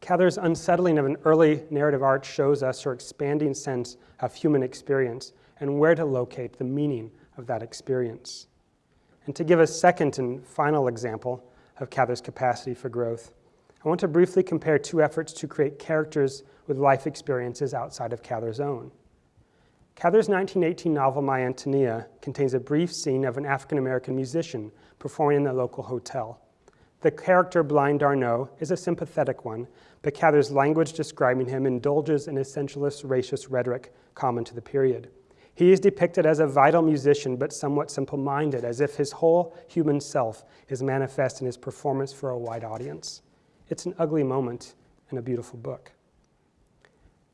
Cather's unsettling of an early narrative art shows us her expanding sense of human experience and where to locate the meaning of that experience. And to give a second and final example of Cather's capacity for growth, I want to briefly compare two efforts to create characters with life experiences outside of Cather's own. Cather's 1918 novel, My Antonia, contains a brief scene of an African American musician performing in the local hotel. The character Blind d'Arnault is a sympathetic one, but Cather's language describing him indulges in essentialist racist rhetoric common to the period. He is depicted as a vital musician, but somewhat simple minded, as if his whole human self is manifest in his performance for a wide audience. It's an ugly moment in a beautiful book.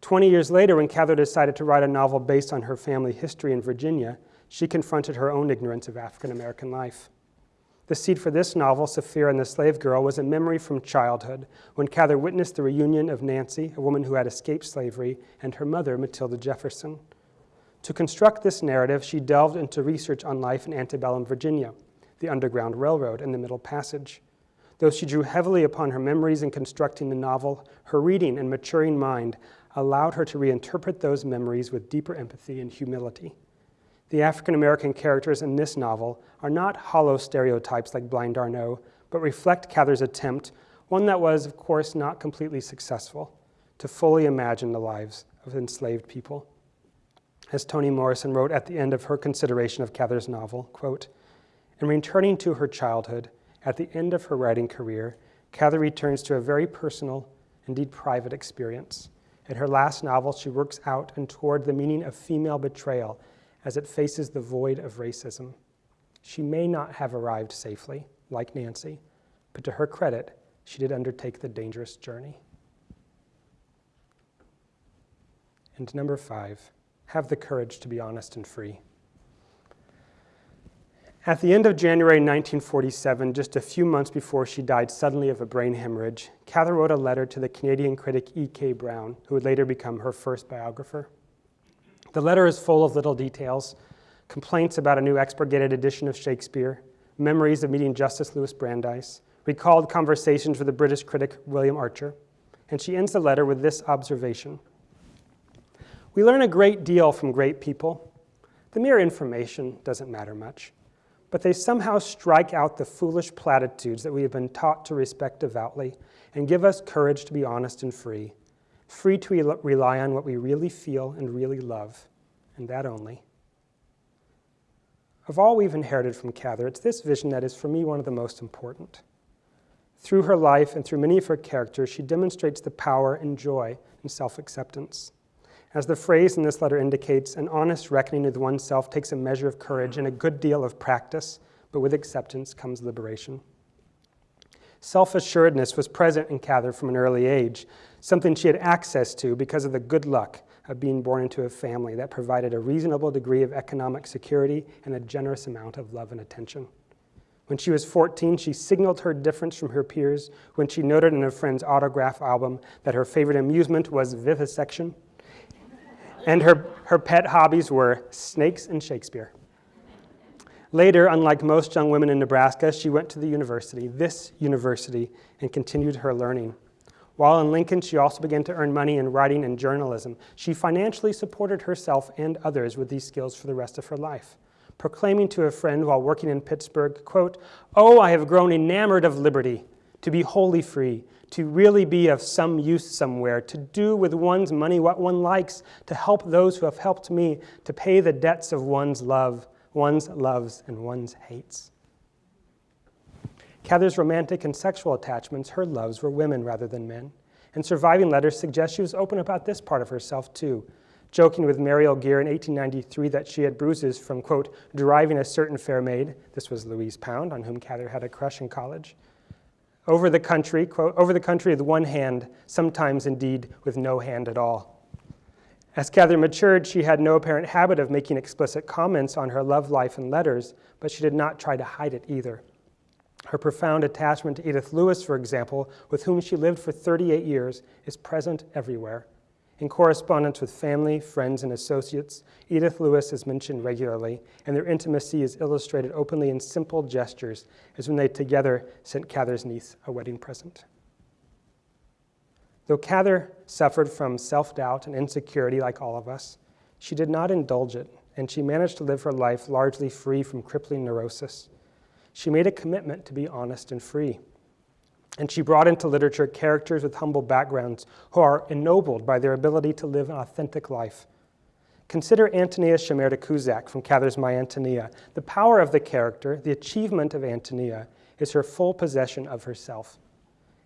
20 years later, when Cather decided to write a novel based on her family history in Virginia, she confronted her own ignorance of African American life. The seed for this novel, Sapphira and the Slave Girl, was a memory from childhood when Cather witnessed the reunion of Nancy, a woman who had escaped slavery, and her mother, Matilda Jefferson. To construct this narrative, she delved into research on life in antebellum Virginia, the Underground Railroad, and the Middle Passage. Though she drew heavily upon her memories in constructing the novel, her reading and maturing mind allowed her to reinterpret those memories with deeper empathy and humility. The African American characters in this novel are not hollow stereotypes like Blind d'Arnault, but reflect Cather's attempt, one that was, of course, not completely successful, to fully imagine the lives of enslaved people. As Toni Morrison wrote at the end of her consideration of Cather's novel, quote, in returning to her childhood, at the end of her writing career, Cather returns to a very personal, indeed private experience. In her last novel, she works out and toward the meaning of female betrayal as it faces the void of racism. She may not have arrived safely, like Nancy, but to her credit, she did undertake the dangerous journey. And number five, have the courage to be honest and free. At the end of January 1947, just a few months before she died suddenly of a brain hemorrhage, Cather wrote a letter to the Canadian critic E.K. Brown, who would later become her first biographer. The letter is full of little details, complaints about a new expurgated edition of Shakespeare, memories of meeting Justice Louis Brandeis, recalled conversations with the British critic William Archer, and she ends the letter with this observation. We learn a great deal from great people. The mere information doesn't matter much, but they somehow strike out the foolish platitudes that we have been taught to respect devoutly and give us courage to be honest and free free to rely on what we really feel and really love, and that only. Of all we've inherited from Cather, it's this vision that is for me one of the most important. Through her life and through many of her characters, she demonstrates the power and joy in self acceptance. As the phrase in this letter indicates, an honest reckoning with oneself takes a measure of courage and a good deal of practice, but with acceptance comes liberation. Self assuredness was present in Cather from an early age, something she had access to because of the good luck of being born into a family that provided a reasonable degree of economic security and a generous amount of love and attention. When she was 14, she signaled her difference from her peers when she noted in a friend's autograph album that her favorite amusement was vivisection, and her, her pet hobbies were snakes and Shakespeare. Later, unlike most young women in Nebraska, she went to the university, this university, and continued her learning. While in Lincoln, she also began to earn money in writing and journalism. She financially supported herself and others with these skills for the rest of her life, proclaiming to a friend while working in Pittsburgh, quote, Oh, I have grown enamored of liberty, to be wholly free, to really be of some use somewhere, to do with one's money what one likes, to help those who have helped me, to pay the debts of one's love one's loves and one's hates. Cather's romantic and sexual attachments, her loves, were women rather than men. And surviving letters suggest she was open about this part of herself too, joking with Mary Gere in 1893 that she had bruises from, quote, driving a certain fair maid, this was Louise Pound, on whom Cather had a crush in college, over the country, quote, over the country with one hand, sometimes indeed with no hand at all. As Cather matured, she had no apparent habit of making explicit comments on her love life in letters, but she did not try to hide it either. Her profound attachment to Edith Lewis, for example, with whom she lived for 38 years, is present everywhere. In correspondence with family, friends, and associates, Edith Lewis is mentioned regularly, and their intimacy is illustrated openly in simple gestures, as when they together sent Cather's niece a wedding present. Though Cather suffered from self doubt and insecurity like all of us, she did not indulge it, and she managed to live her life largely free from crippling neurosis. She made a commitment to be honest and free. And she brought into literature characters with humble backgrounds who are ennobled by their ability to live an authentic life. Consider Antonia Shimerda Cuzak from Cather's My Antonia. The power of the character, the achievement of Antonia, is her full possession of herself.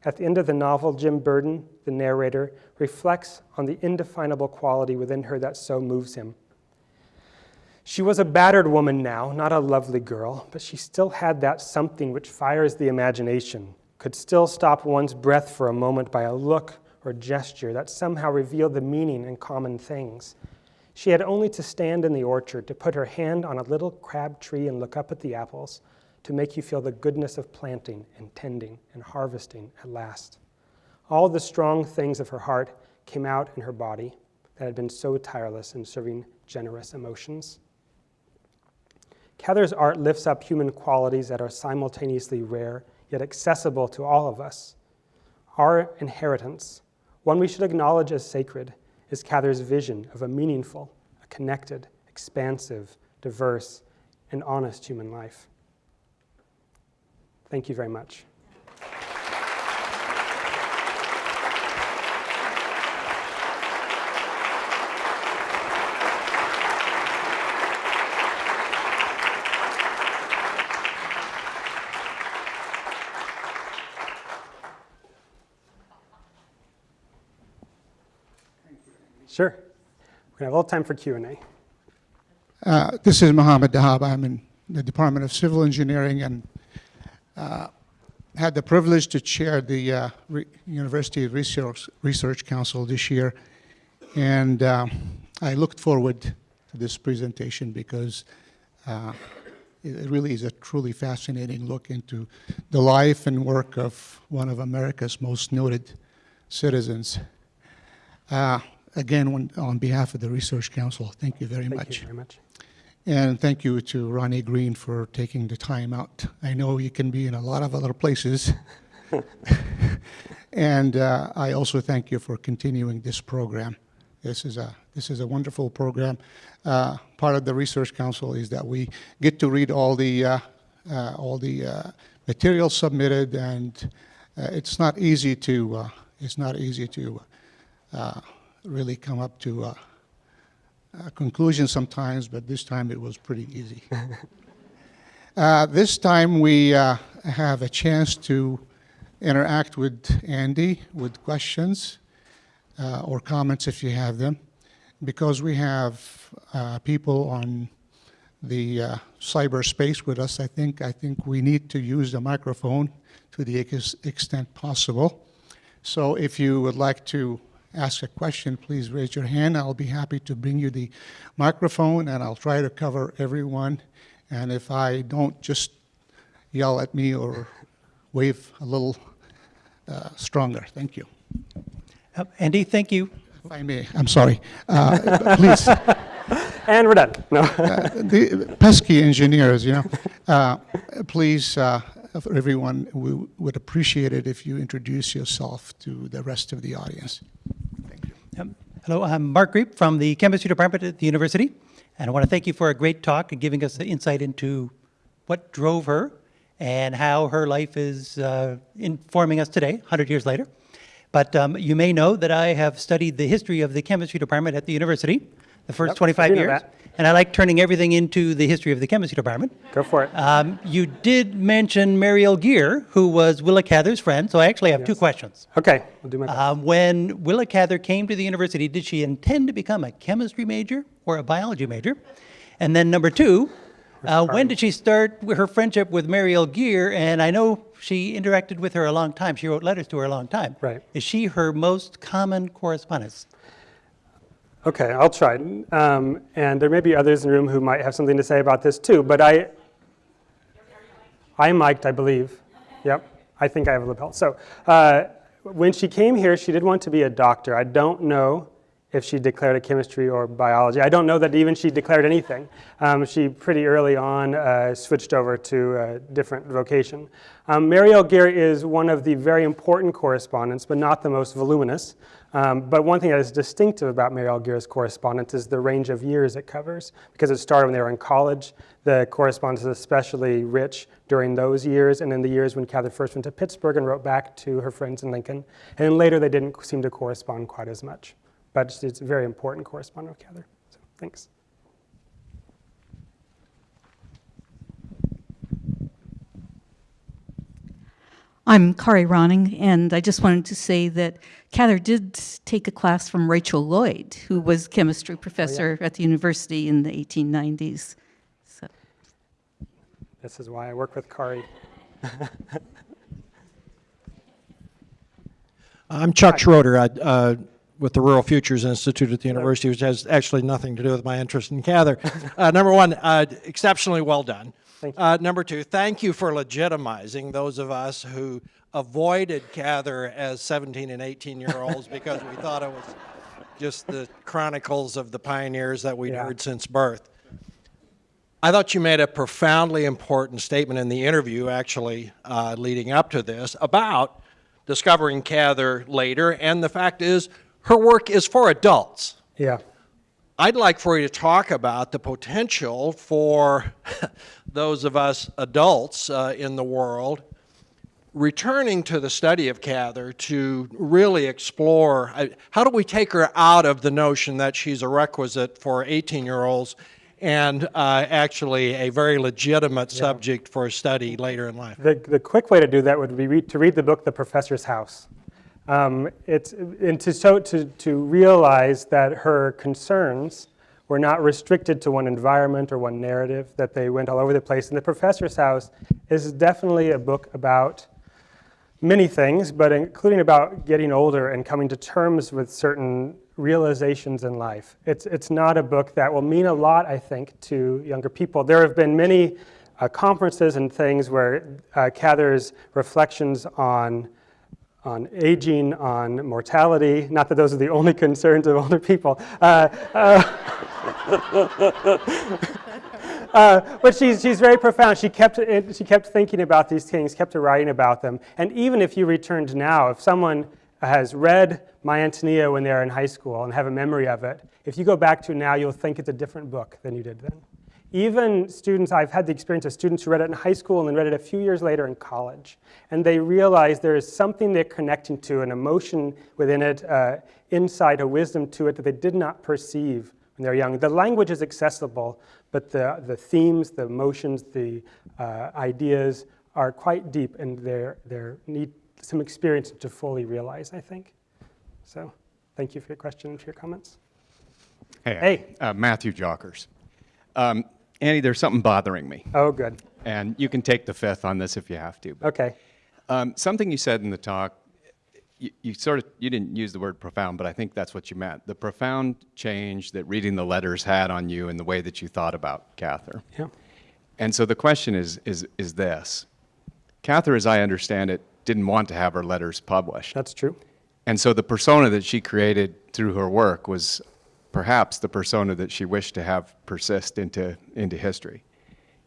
At the end of the novel, Jim Burden, the narrator, reflects on the indefinable quality within her that so moves him. She was a battered woman now, not a lovely girl, but she still had that something which fires the imagination, could still stop one's breath for a moment by a look or gesture that somehow revealed the meaning in common things. She had only to stand in the orchard, to put her hand on a little crab tree and look up at the apples, to make you feel the goodness of planting and tending and harvesting at last. All the strong things of her heart came out in her body that had been so tireless in serving generous emotions. Cather's art lifts up human qualities that are simultaneously rare yet accessible to all of us. Our inheritance, one we should acknowledge as sacred, is Cather's vision of a meaningful, a connected, expansive, diverse, and honest human life. Thank you very much. Sure. We're going to have a little time for Q&A. Uh, This is Mohammed Dahab. I'm in the Department of Civil Engineering and uh, had the privilege to chair the uh, Re- University Research Research Council this year. And uh, I looked forward to this presentation because uh, it really is a truly fascinating look into the life and work of one of America's most noted citizens. Uh, Again, on behalf of the Research Council, thank you very Thank much. you very much. And thank you to Ronnie Green for taking the time out. I know you can be in a lot of other places. and uh, I also thank you for continuing this program. This is a this is a wonderful program. Uh, part of the Research Council is that we get to read all the uh, uh, all the uh, material submitted, and uh, it's not easy to uh, it's not easy to uh, really come up to. Uh, conclusion sometimes, but this time it was pretty easy. uh, this time we uh, have a chance to interact with Andy with questions uh, or comments if you have them, because we have uh, people on the uh, cyberspace with us. I think I think we need to use the microphone to the ex- extent possible. So if you would like to ask a question, please raise your hand. I'll be happy to bring you the microphone, and I'll try to cover everyone. And if I don't, just yell at me or wave a little uh, stronger. Thank you. Uh, Andy, thank you. If I may, I'm sorry. Uh, please, And we're done. No. uh, the pesky engineers, you know, uh, please, for everyone, we would appreciate it if you introduce yourself to the rest of the audience. Thank you. Um, Hello, I'm Mark Griep from the Chemistry Department at the university, and I want to thank you for a great talk and giving us the insight into what drove her and how her life is uh, informing us today, 100 years later. But um, you may know that I have studied the history of the Chemistry Department at the university, the first Yep, 25 years. that. And I like turning everything into the history of the chemistry department. Go for it. Um, you did mention Mariel Gere, who was Willa Cather's friend, so I actually have two questions. Okay, I'll do my best. Um, when Willa Cather came to the university, did she intend to become a chemistry major or a biology major? And then number two, uh, when did she start her friendship with Mariel Gere? And I know she interacted with her a long time. She wrote letters to her a long time. Right. Is she her most common correspondence? Okay, I'll try. Um, and there may be others in the room who might have something to say about this too, but I, I'm mic'd, I believe. Yep, I think I have a lapel. So uh, when she came here, she did want to be a doctor. I don't know if she declared a chemistry or biology. I don't know that even she declared anything. Um, she pretty early on uh, switched over to a different vocation. Um, Mariel Gere is one of the very important correspondents, but not the most voluminous. Um, but one thing that is distinctive about Mariel Gere's correspondence is the range of years it covers. Because it started when they were in college, the correspondence is especially rich during those years, and in the years when Cather first went to Pittsburgh and wrote back to her friends in Lincoln. And then later they didn't seem to correspond quite as much. But it's, it's a very important correspondent with Cather. So thanks. I'm Kari Ronning, and I just wanted to say that Cather did take a class from Rachel Lloyd, who was chemistry professor at the university in the 1890s. So, This is why I work with Kari. I'm Chuck Schroeder I, uh, with the Rural Futures Institute at the university, which has actually nothing to do with my interest in Cather. Uh, number one, uh, exceptionally well done. Uh, number two, thank you for legitimizing those of us who avoided Cather as 17 and 18 year olds because we thought it was just the chronicles of the pioneers that we'd Yeah. heard since birth. I thought you made a profoundly important statement in the interview, actually, uh, leading up to this, about discovering Cather later, and the fact is, her work is for adults. Yeah. I'd like for you to talk about the potential for those of us adults uh, in the world returning to the study of Cather to really explore uh, how do we take her out of the notion that she's a requisite for 18 year olds and uh, actually a very legitimate subject for study later in life. The, the quick way to do that would be read, to read the book The Professor's House. Um, it's, and to, so, to, to realize that her concerns were not restricted to one environment or one narrative, that they went all over the place. And The Professor's House is definitely a book about many things, but including about getting older and coming to terms with certain realizations in life. It's, it's not a book that will mean a lot, I think, to younger people. There have been many uh, conferences and things where uh, Cather's reflections on on aging, on mortality, not that those are the only concerns of older people, uh, uh, but she's, she's very profound. She kept, she kept thinking about these things, kept writing about them. And even if you returned now, if someone has read My Antonia when they're in high school and have a memory of it, if you go back to now, you'll think it's a different book than you did then. Even students, I've had the experience of students who read it in high school and then read it a few years later in college. And they realize there is something they're connecting to, an emotion within it, uh, insight, a wisdom to it that they did not perceive when they're young. The language is accessible, but the, the themes, the emotions, the uh, ideas are quite deep and they they need some experience to fully realize, I think. So thank you for your question and for your comments. Hey, Hey. Uh, Matthew Jockers. Um, Andy, there's something bothering me, Oh, good. and you can take the fifth on this if you have to. But, Okay. um, something you said in the talk, you, you sort of you didn't use the word profound, but I think that's what you meant. The profound change that reading the letters had on you and the way that you thought about Cather. Yeah. And so the question is is is this: Cather, as I understand it, didn't want to have her letters published. That's true. And so the persona that she created through her work was perhaps the persona that she wished to have persist into, into history.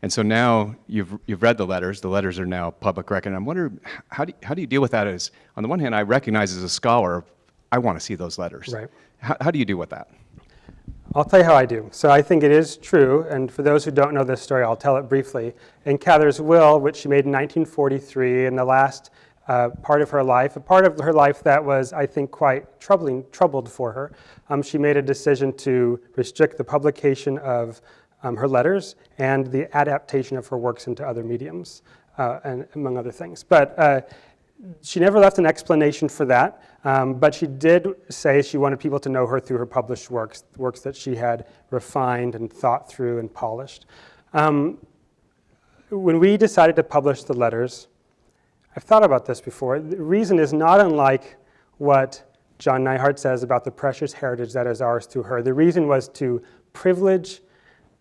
And so now you've, you've read the letters, the letters are now public record. And I'm wondering, how do, you, how do you deal with that as, on the one hand, I recognize as a scholar, I want to see those letters. Right. How, how do you deal with that? I'll tell you how I do. So I think it is true, and for those who don't know this story, I'll tell it briefly. In Cather's will, which she made in 1943, in the last uh, uh, part of her life, a part of her life that was, I think, quite troubling, troubled for her. Um, she made a decision to restrict the publication of um, her letters and the adaptation of her works into other mediums, uh, and among other things. But uh, she never left an explanation for that, um, but she did say she wanted people to know her through her published works, works that she had refined and thought through and polished. Um, when we decided to publish the letters, I've thought about this before. The reason is not unlike what John Neihardt says about the precious heritage that is ours through her. The reason was to privilege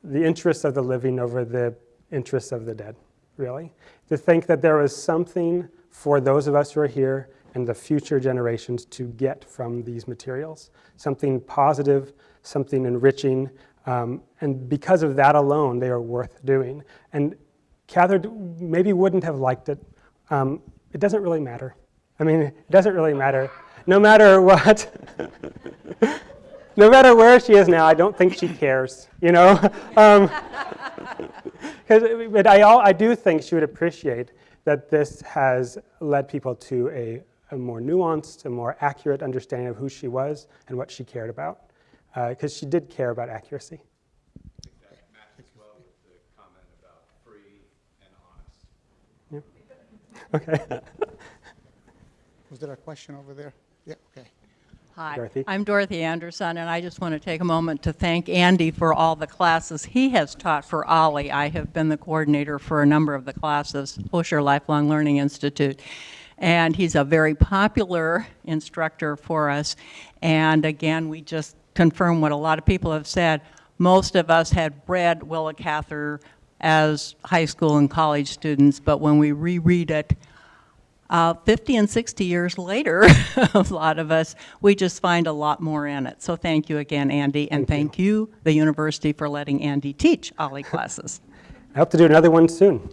the interests of the living over the interests of the dead, really. To think that there was something for those of us who are here and the future generations to get from these materials, something positive, something enriching, um, and because of that alone, they are worth doing. And Cather maybe wouldn't have liked it. Um, it doesn't really matter. I mean, it doesn't really matter. No matter what, no matter where she is now, I don't think she cares, you know? Um, 'cause- but I, al- I do think she would appreciate that this has led people to a, a more nuanced, a more accurate understanding of who she was and what she cared about. Because she did care about accuracy. Okay. Was there a question over there? Yeah, okay. Hi, Dorothy. I'm Dorothy Anderson, and I just want to take a moment to thank Andy for all the classes he has taught for OLLI. I have been the coordinator for a number of the classes, Osher Lifelong Learning Institute, and he's a very popular instructor for us. And again, we just confirm what a lot of people have said. Most of us had read Willa Cather as high school and college students, but when we reread it, uh, 50 and 60 years later, a lot of us, we just find a lot more in it. So thank you again, Andy, and thank you, the university, for letting Andy teach OLLI classes. I hope to do another one soon.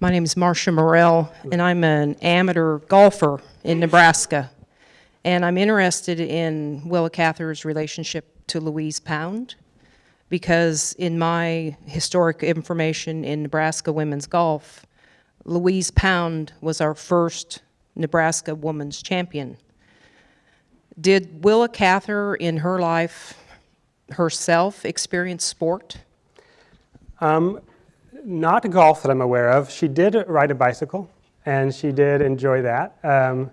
My name is Marcia Morell, and I'm an amateur golfer in Nebraska. And I'm interested in Willa Cather's relationship to Louise Pound, because in my historic information in Nebraska women's golf, Louise Pound was our first Nebraska women's champion. Did Willa Cather in her life herself experience sport? Not golf that I'm aware of. She did ride a bicycle, and she did enjoy that. Um,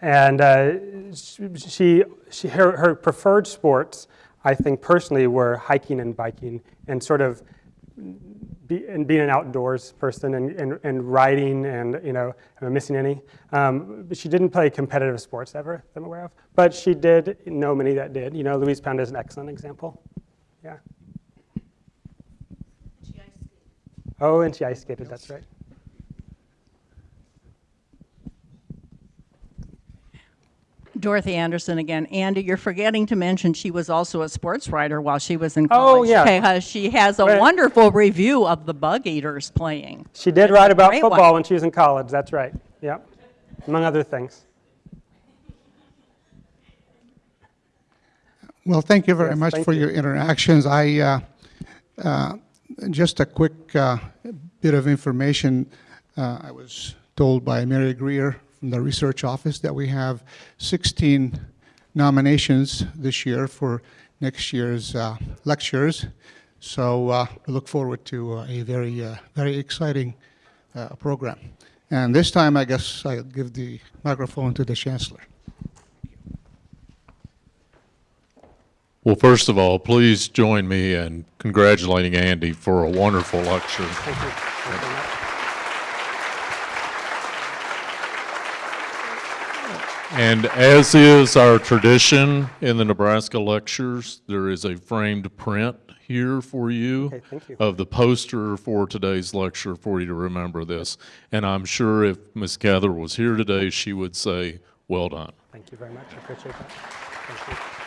and uh, she, she, her, her preferred sports, I think personally, were hiking and biking, and sort of be, and being an outdoors person and, and, and riding and, you know, am I missing any? Um, but she didn't play competitive sports ever that I'm aware of. But she did know many that did. You know, Louise Pound is an excellent example. Yeah. Oh, and she ice skated, that's right. Dorothy Anderson again. Andy, you're forgetting to mention she was also a sports writer while she was in college. Oh, yeah. She has a Right. wonderful review of the Bug Eaters playing. She did write about great one. football when she was in college, that's right. Yeah, among other things. Well, thank you very Yes, much for you. your interactions. I, uh, uh, just a quick uh, bit of information. Uh, I was told by Mary Greer from the research office that we have 16 nominations this year for next year's uh, lectures. So uh, we look forward to uh, a very, uh, very exciting uh, program. And this time, I guess I'll give the microphone to the chancellor. Well, first of all, please join me in congratulating Andy for a wonderful lecture. Thank you. Thank you very much. And as is our tradition in the Nebraska lectures, there is a framed print here for you Okay, you. of the poster for today's lecture for you to remember this. And I'm sure if Ms. Cather was here today, she would say, well done. Thank you very much, I appreciate that. Thank you.